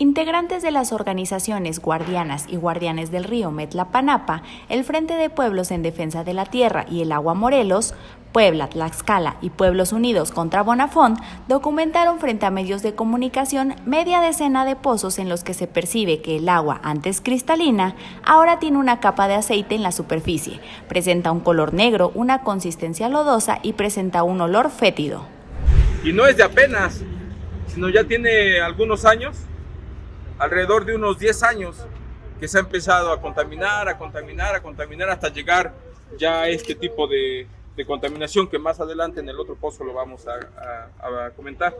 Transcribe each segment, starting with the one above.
Integrantes de las organizaciones Guardianas y Guardianes del Río Metlapanapa, el Frente de Pueblos en Defensa de la Tierra y el Agua Morelos, Puebla, Tlaxcala y Pueblos Unidos contra Bonafont documentaron frente a medios de comunicación media decena de pozos en los que se percibe que el agua, antes cristalina, ahora tiene una capa de aceite en la superficie, presenta un color negro, una consistencia lodosa y presenta un olor fétido. Y no es de apenas, sino ya tiene algunos años alrededor de unos 10 años que se ha empezado a contaminar, a contaminar, a contaminar hasta llegar ya a este tipo de, contaminación que más adelante en el otro pozo lo vamos a, comentar.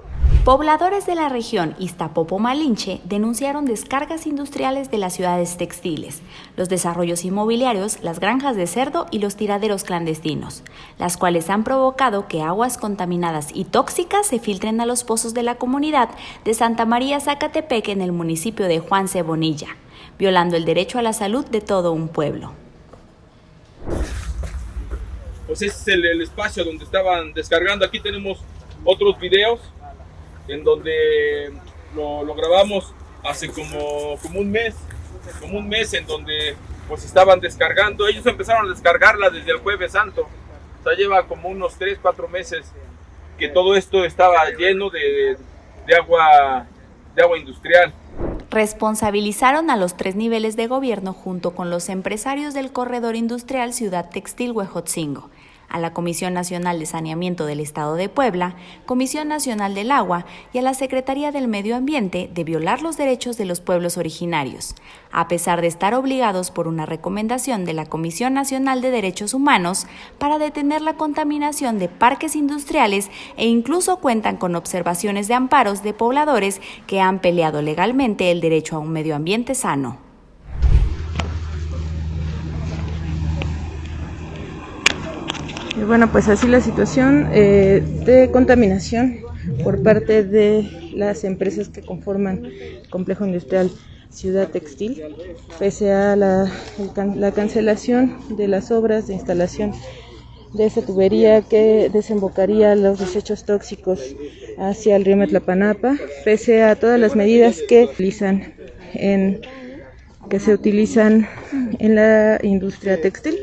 Pobladores de la región Iztapopo-Malinche denunciaron descargas industriales de las ciudades textiles, los desarrollos inmobiliarios, las granjas de cerdo y los tiraderos clandestinos, las cuales han provocado que aguas contaminadas y tóxicas se filtren a los pozos de la comunidad de Santa María Zacatepec en el municipio de Juan Cebonilla, violando el derecho a la salud de todo un pueblo pues ese es el, espacio donde estaban descargando. Aquí tenemos otros videos en donde lo, grabamos hace como, como un mes, como un mes en donde pues estaban descargando. Ellos empezaron a descargarla desde el jueves santo. O sea, lleva como unos 3, 4 meses que todo esto estaba lleno de, de agua, de agua industrial responsabilizaron a los tres niveles de gobierno junto con los empresarios del corredor industrial Ciudad Textil Huejotzingo, a la Comisión Nacional de Saneamiento del Estado de Puebla, Comisión Nacional del Agua y a la Secretaría del Medio Ambiente de violar los derechos de los pueblos originarios, a pesar de estar obligados por una recomendación de la Comisión Nacional de Derechos Humanos para detener la contaminación de parques industriales e incluso cuentan con observaciones de amparos de pobladores que han peleado legalmente el derecho a un medio ambiente sano. Bueno, pues así la situación eh, de contaminación por parte de las empresas que conforman el complejo industrial Ciudad Textil, pese a la, la cancelación de las obras de instalación de esa tubería que desembocaría los desechos tóxicos hacia el río Metlapanapa, pese a todas las medidas que utilizan en que se utilizan en la industria textil